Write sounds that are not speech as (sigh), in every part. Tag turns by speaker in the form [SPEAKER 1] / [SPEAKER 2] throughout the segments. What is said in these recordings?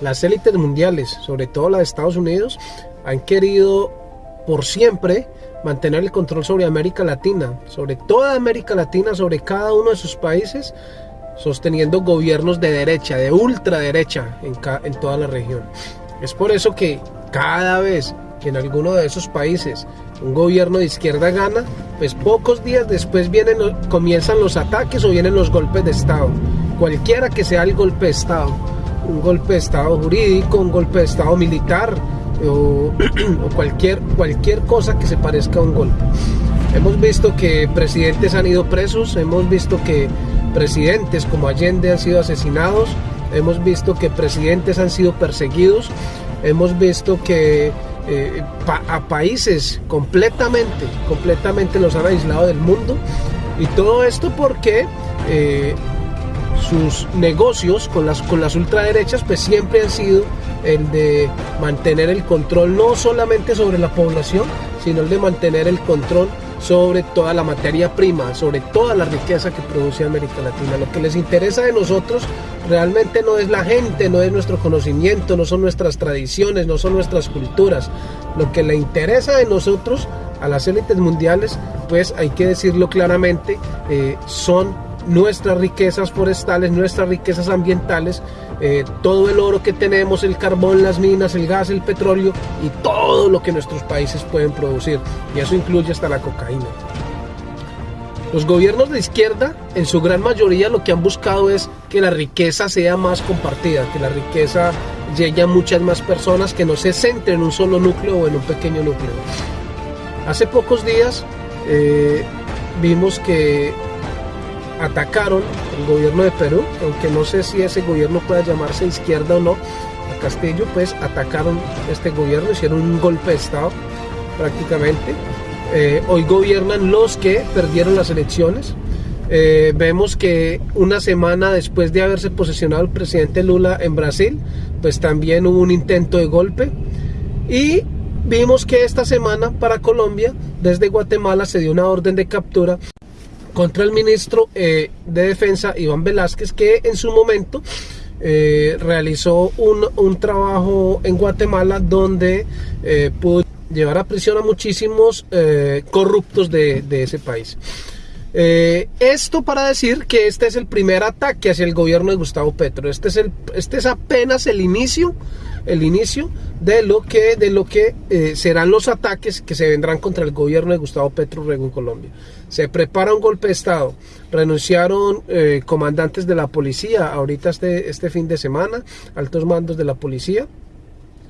[SPEAKER 1] las élites mundiales, sobre todo la de Estados Unidos, han querido por siempre mantener el control sobre América Latina, sobre toda América Latina, sobre cada uno de sus países, sosteniendo gobiernos de derecha, de ultraderecha en, en toda la región. Es por eso que cada vez que en alguno de esos países un gobierno de izquierda gana, pues pocos días después vienen, comienzan los ataques o vienen los golpes de Estado. Cualquiera que sea el golpe de Estado, un golpe de Estado jurídico, un golpe de Estado militar (clears throat) o, cualquier, cualquier cosa que se parezca a un golpe. Hemos visto que presidentes han ido presos, hemos visto que presidentes como Allende han sido asesinados, hemos visto que presidentes han sido perseguidos, hemos visto que eh, a países completamente, completamente los han aislado del mundo. Y todo esto porque eh, sus negocios con las, con las ultraderechas pues siempre han sido el de mantener el control no solamente sobre la población, sino el de mantener el control sobre toda la materia prima, sobre toda la riqueza que produce América Latina. Lo que les interesa de nosotros realmente no es la gente, no es nuestro conocimiento, no son nuestras tradiciones, no son nuestras culturas. Lo que le interesa de nosotros a las élites mundiales, pues hay que decirlo claramente, eh, son nuestras riquezas forestales, nuestras riquezas ambientales, eh, todo el oro que tenemos, el carbón, las minas, el gas, el petróleo y todo lo que nuestros países pueden producir. Y eso incluye hasta la cocaína. Los gobiernos de izquierda, en su gran mayoría, lo que han buscado es que la riqueza sea más compartida, que la riqueza llegue a muchas más personas, que no se centre en un solo núcleo o en un pequeño núcleo. Hace pocos días eh, vimos que atacaron el gobierno de Perú, aunque no sé si ese gobierno pueda llamarse izquierda o no, a Castillo, pues atacaron este gobierno, hicieron un golpe de Estado prácticamente. Eh, hoy gobiernan los que perdieron las elecciones. Eh, vemos que una semana después de haberse posesionado el presidente Lula en Brasil, pues también hubo un intento de golpe. Y vimos que esta semana para Colombia, desde Guatemala, se dio una orden de captura contra el ministro eh, de Defensa, Iván Velázquez, que en su momento eh, realizó un, trabajo en Guatemala donde eh, pudo llevar a prisión a muchísimos corruptos de, de, ese país. esto para decir que este es el primer ataque hacia el gobierno de Gustavo Petro. Este es, el, este es apenas el inicio el inicio de lo que, de lo que eh, serán los ataques que se vendrán contra el gobierno de Gustavo Petro Rego en Colombia. Se prepara un golpe de Estado. Renunciaron eh, comandantes de la policía ahorita este, este fin de semana, altos mandos de la policía.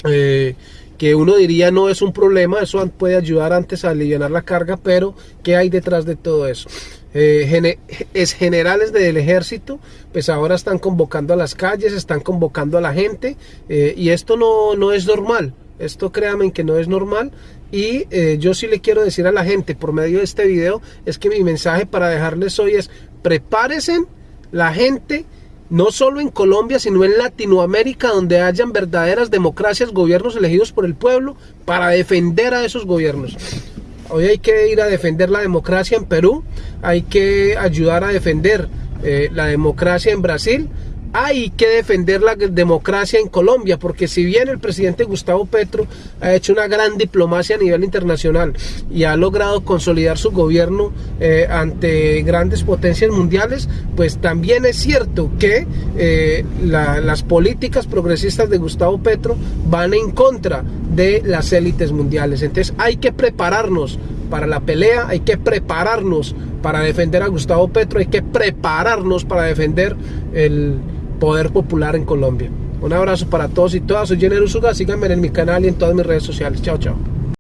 [SPEAKER 1] Eh, que uno diría no es un problema, eso puede ayudar antes a aliviar la carga, pero ¿qué hay detrás de todo eso? Eh, es generales del ejército, pues ahora están convocando a las calles, están convocando a la gente, eh, y esto no, no es normal, esto créanme que no es normal, y yo sí le quiero decir a la gente por medio de este video, es que mi mensaje para dejarles hoy es, prepárense la gente, no solo en Colombia, sino en Latinoamérica, donde hayan verdaderas democracias, gobiernos elegidos por el pueblo, para defender a esos gobiernos. Hoy hay que ir a defender la democracia en Perú, hay que ayudar a defender eh, la democracia en Brasil, hay que defender la democracia en Colombia, porque si bien el presidente Gustavo Petro ha hecho una gran diplomacia a nivel internacional y ha logrado consolidar su gobierno eh, ante grandes potencias mundiales, pues también es cierto que eh, las políticas progresistas de Gustavo Petro van en contra de las élites mundiales. Entonces hay que prepararnos para la pelea, hay que prepararnos para defender a Gustavo Petro, hay que prepararnos para defender el poder popular en Colombia. Un abrazo para todos y todas. Soy Jenner Usuga. Síganme en mi canal y en todas mis redes sociales. Chao, chao.